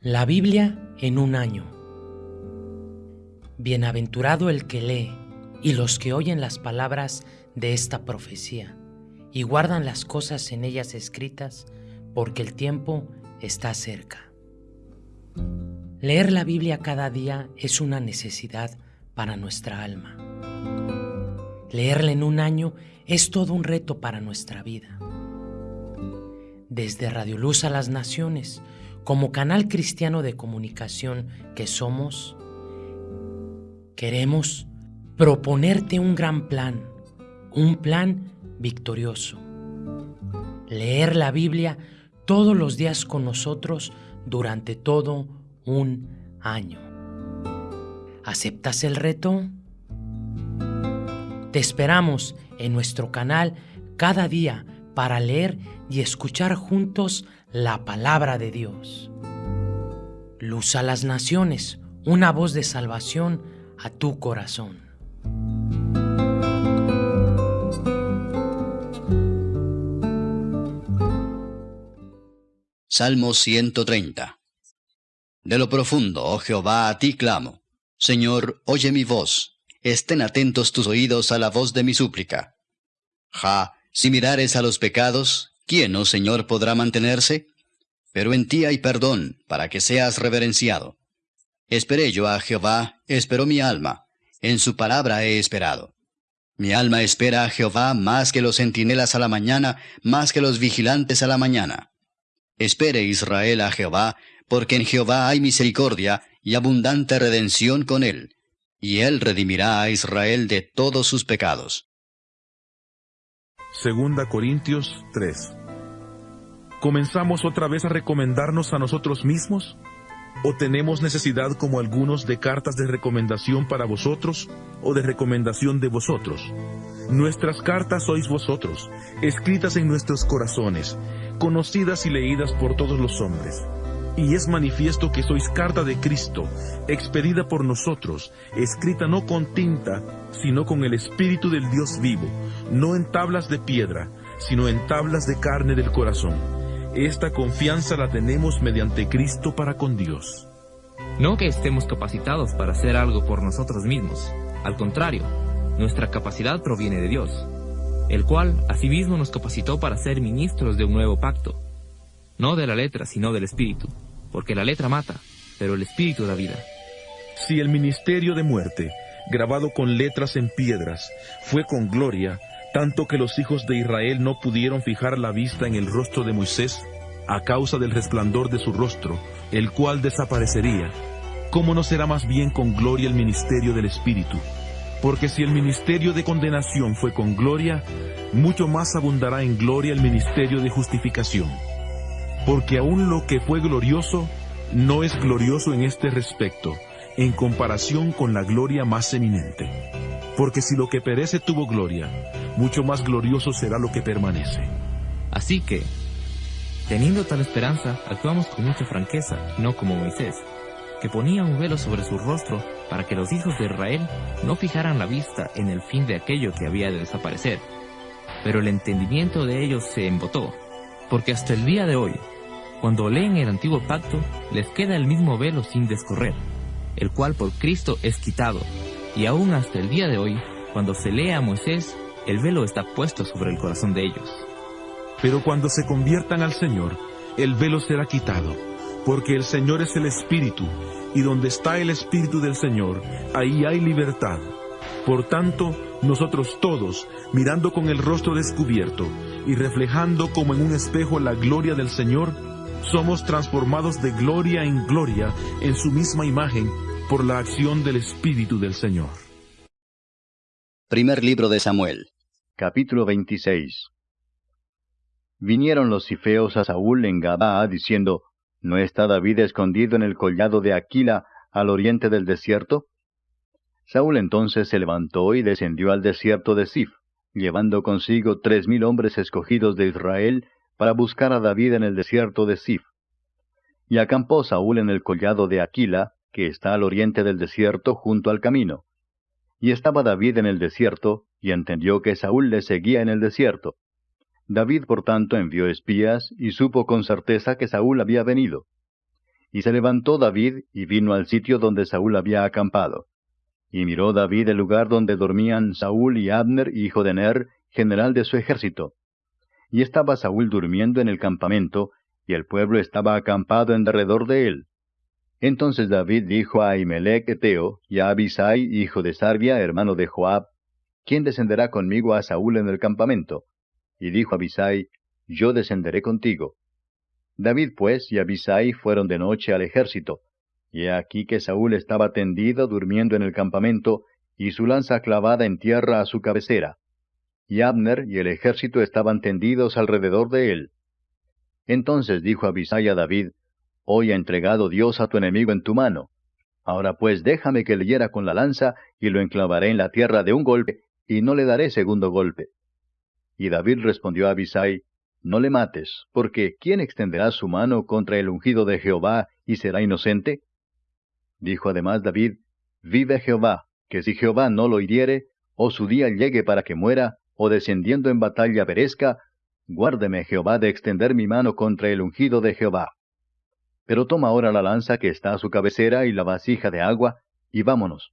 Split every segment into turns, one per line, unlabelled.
La Biblia en un año. Bienaventurado el que lee y los que oyen las palabras de esta profecía y guardan las cosas en ellas escritas, porque el tiempo está cerca. Leer la Biblia cada día es una necesidad para nuestra alma. Leerla en un año es todo un reto para nuestra vida. Desde Radio Luz a las Naciones, como canal cristiano de comunicación que somos, queremos proponerte un gran plan, un plan victorioso. Leer la Biblia todos los días con nosotros durante todo un año. ¿Aceptas el reto? Te esperamos en nuestro canal cada día para leer y escuchar juntos la palabra de Dios. Luz a las naciones, una voz de salvación a tu corazón.
Salmo 130 De lo profundo, oh Jehová, a ti clamo. Señor, oye mi voz. Estén atentos tus oídos a la voz de mi súplica. Ja, si mirares a los pecados, ¿quién, oh Señor, podrá mantenerse? Pero en ti hay perdón, para que seas reverenciado. Esperé yo a Jehová, esperó mi alma, en su palabra he esperado. Mi alma espera a Jehová más que los centinelas a la mañana, más que los vigilantes a la mañana. Espere Israel a Jehová, porque en Jehová hay misericordia y abundante redención con él, y él redimirá a Israel de todos sus pecados.
Segunda Corintios 3. ¿Comenzamos otra vez a recomendarnos a nosotros mismos? ¿O tenemos necesidad como algunos de cartas de recomendación para vosotros o de recomendación de vosotros? Nuestras cartas sois vosotros, escritas en nuestros corazones, conocidas y leídas por todos los hombres y es manifiesto que sois carta de Cristo, expedida por nosotros, escrita no con tinta, sino con el Espíritu del Dios vivo, no en tablas de piedra, sino en tablas de carne del corazón. Esta confianza la tenemos mediante Cristo para con Dios.
No que estemos capacitados para hacer algo por nosotros mismos, al contrario, nuestra capacidad proviene de Dios, el cual asimismo nos capacitó para ser ministros de un nuevo pacto, no de la letra, sino del Espíritu porque la letra mata, pero el espíritu da vida.
Si el ministerio de muerte, grabado con letras en piedras, fue con gloria, tanto que los hijos de Israel no pudieron fijar la vista en el rostro de Moisés, a causa del resplandor de su rostro, el cual desaparecería, ¿cómo no será más bien con gloria el ministerio del Espíritu? Porque si el ministerio de condenación fue con gloria, mucho más abundará en gloria el ministerio de justificación porque aún lo que fue glorioso no es glorioso en este respecto, en comparación con la gloria más eminente. Porque si lo que perece tuvo gloria, mucho más glorioso será lo que permanece.
Así que, teniendo tal esperanza, actuamos con mucha franqueza, no como Moisés, que ponía un velo sobre su rostro para que los hijos de Israel no fijaran la vista en el fin de aquello que había de desaparecer. Pero el entendimiento de ellos se embotó, porque hasta el día de hoy cuando leen el antiguo pacto, les queda el mismo velo sin descorrer, el cual por Cristo es quitado, y aún hasta el día de hoy, cuando se lee a Moisés, el velo está puesto sobre el corazón de ellos.
Pero cuando se conviertan al Señor, el velo será quitado, porque el Señor es el Espíritu, y donde está el Espíritu del Señor, ahí hay libertad. Por tanto, nosotros todos, mirando con el rostro descubierto y reflejando como en un espejo la gloria del Señor, somos transformados de gloria en gloria en su misma imagen por la acción del Espíritu del Señor.
Primer libro de Samuel, capítulo 26. Vinieron los cifeos a Saúl en Gabaa diciendo, ¿No está David escondido en el collado de Aquila al oriente del desierto? Saúl entonces se levantó y descendió al desierto de Sif, llevando consigo tres mil hombres escogidos de Israel para buscar a David en el desierto de Sif. Y acampó Saúl en el collado de Aquila, que está al oriente del desierto junto al camino. Y estaba David en el desierto, y entendió que Saúl le seguía en el desierto. David por tanto envió espías, y supo con certeza que Saúl había venido. Y se levantó David y vino al sitio donde Saúl había acampado. Y miró David el lugar donde dormían Saúl y Abner, hijo de Ner, general de su ejército. Y estaba Saúl durmiendo en el campamento, y el pueblo estaba acampado en derredor de él. Entonces David dijo a Ahimelech Eteo y a Abisai, hijo de Sarbia, hermano de Joab, ¿quién descenderá conmigo a Saúl en el campamento? Y dijo Abisai, Yo descenderé contigo. David pues y Abisai fueron de noche al ejército, y aquí que Saúl estaba tendido durmiendo en el campamento, y su lanza clavada en tierra a su cabecera. Y Abner y el ejército estaban tendidos alrededor de él. Entonces dijo Abisai a David, Hoy ha entregado Dios a tu enemigo en tu mano. Ahora pues déjame que le hiera con la lanza, y lo enclavaré en la tierra de un golpe, y no le daré segundo golpe. Y David respondió a Abisai, No le mates, porque ¿quién extenderá su mano contra el ungido de Jehová y será inocente? Dijo además David, Vive Jehová, que si Jehová no lo hiriere, o su día llegue para que muera, o descendiendo en batalla perezca, guárdeme Jehová de extender mi mano contra el ungido de Jehová. Pero toma ahora la lanza que está a su cabecera y la vasija de agua, y vámonos.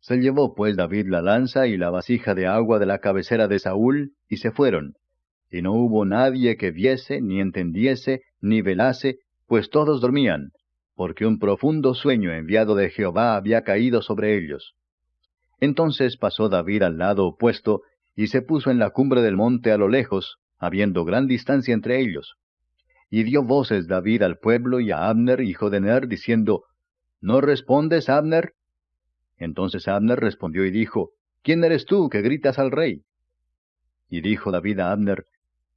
Se llevó pues David la lanza y la vasija de agua de la cabecera de Saúl, y se fueron. Y no hubo nadie que viese, ni entendiese, ni velase, pues todos dormían, porque un profundo sueño enviado de Jehová había caído sobre ellos. Entonces pasó David al lado opuesto, y se puso en la cumbre del monte a lo lejos, habiendo gran distancia entre ellos. Y dio voces David al pueblo y a Abner, hijo de Ner, diciendo, ¿No respondes, Abner? Entonces Abner respondió y dijo, ¿Quién eres tú que gritas al rey? Y dijo David a Abner,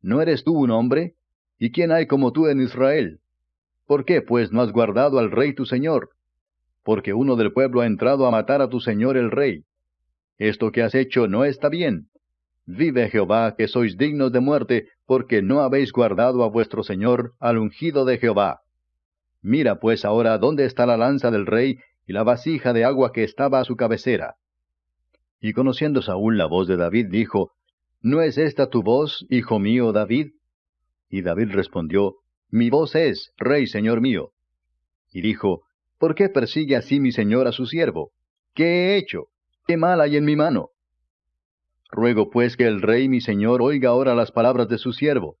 ¿No eres tú un hombre? ¿Y quién hay como tú en Israel? ¿Por qué, pues, no has guardado al rey tu señor? Porque uno del pueblo ha entrado a matar a tu señor el rey. Esto que has hecho no está bien. Vive Jehová, que sois dignos de muerte, porque no habéis guardado a vuestro Señor, al ungido de Jehová. Mira pues ahora dónde está la lanza del rey y la vasija de agua que estaba a su cabecera. Y conociendo Saúl la voz de David, dijo, ¿No es esta tu voz, hijo mío David? Y David respondió, Mi voz es, rey señor mío. Y dijo, ¿Por qué persigue así mi señor a su siervo? ¿Qué he hecho? ¿Qué mal hay en mi mano? Ruego pues que el rey mi señor oiga ahora las palabras de su siervo.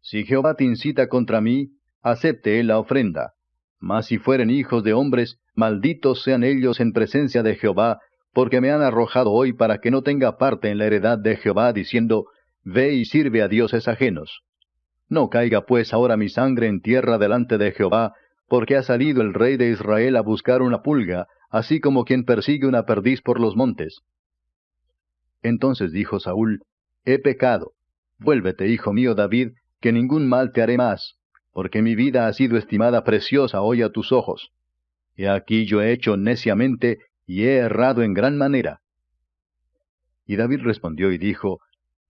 Si Jehová te incita contra mí, acepte él la ofrenda. Mas si fueren hijos de hombres, malditos sean ellos en presencia de Jehová, porque me han arrojado hoy para que no tenga parte en la heredad de Jehová, diciendo, Ve y sirve a dioses ajenos. No caiga pues ahora mi sangre en tierra delante de Jehová, porque ha salido el rey de Israel a buscar una pulga, así como quien persigue una perdiz por los montes. Entonces dijo Saúl, He pecado. Vuélvete, hijo mío David, que ningún mal te haré más, porque mi vida ha sido estimada preciosa hoy a tus ojos. He aquí yo he hecho neciamente y he errado en gran manera. Y David respondió y dijo,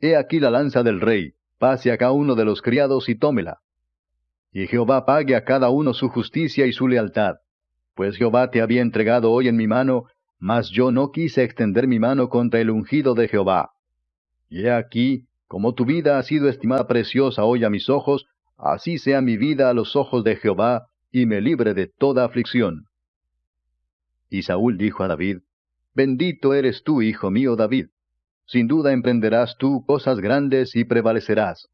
He aquí la lanza del rey, pase acá uno de los criados y tómela. Y Jehová pague a cada uno su justicia y su lealtad, pues Jehová te había entregado hoy en mi mano, mas yo no quise extender mi mano contra el ungido de Jehová. Y he aquí, como tu vida ha sido estimada preciosa hoy a mis ojos, así sea mi vida a los ojos de Jehová, y me libre de toda aflicción. Y Saúl dijo a David, Bendito eres tú, hijo mío David. Sin duda emprenderás tú cosas grandes y prevalecerás.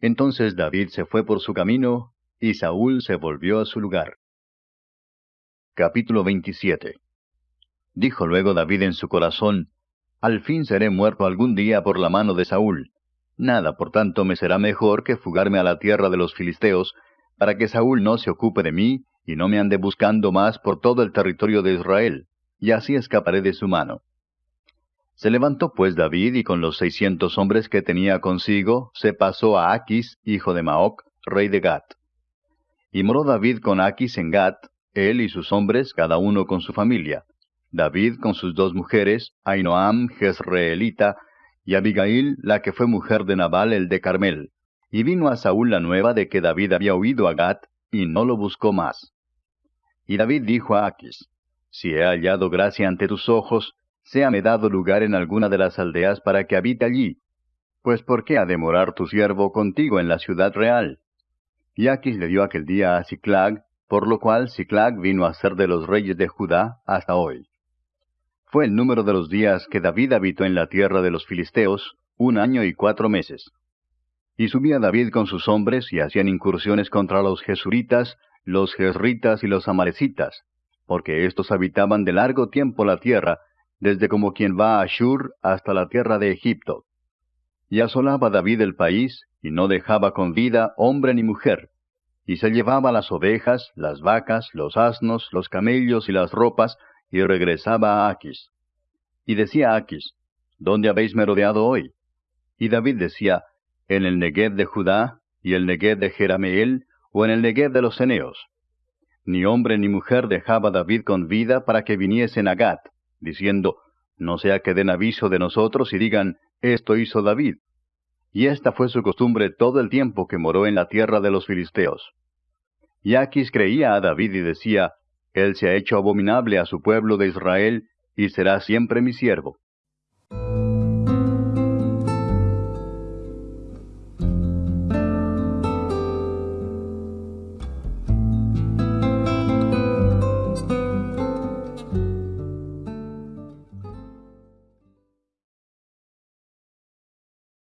Entonces David se fue por su camino, y Saúl se volvió a su lugar. Capítulo 27 Dijo luego David en su corazón, Al fin seré muerto algún día por la mano de Saúl. Nada, por tanto, me será mejor que fugarme a la tierra de los filisteos, para que Saúl no se ocupe de mí, y no me ande buscando más por todo el territorio de Israel, y así escaparé de su mano. Se levantó pues David, y con los seiscientos hombres que tenía consigo, se pasó a Aquis, hijo de Maoc, rey de Gat. Y moró David con Aquis en Gat, él y sus hombres, cada uno con su familia. David con sus dos mujeres, Ainoam, Jezreelita, y Abigail, la que fue mujer de Nabal el de Carmel. Y vino a Saúl la nueva de que David había huido a Gat, y no lo buscó más. Y David dijo a Aquis, Si he hallado gracia ante tus ojos, séame dado lugar en alguna de las aldeas para que habite allí. Pues ¿por qué ha de morar tu siervo contigo en la ciudad real? Y Aquis le dio aquel día a Ciclag, por lo cual Ciclag vino a ser de los reyes de Judá hasta hoy. Fue el número de los días que David habitó en la tierra de los filisteos, un año y cuatro meses. Y subía David con sus hombres y hacían incursiones contra los jesuritas, los jezritas y los amarecitas, porque éstos habitaban de largo tiempo la tierra, desde como quien va a Ashur hasta la tierra de Egipto. Y asolaba David el país, y no dejaba con vida hombre ni mujer, y se llevaba las ovejas, las vacas, los asnos, los camellos y las ropas, y regresaba a Aquis. Y decía Aquis, ¿Dónde habéis merodeado hoy? Y David decía, En el Negev de Judá, y el Negev de Jerameel, o en el Negev de los Eneos. Ni hombre ni mujer dejaba David con vida para que viniesen a Gat, diciendo, No sea que den aviso de nosotros y digan, Esto hizo David. Y esta fue su costumbre todo el tiempo que moró en la tierra de los filisteos. Y Aquis creía a David y decía, Él se ha hecho abominable a su pueblo de Israel, y será siempre mi siervo.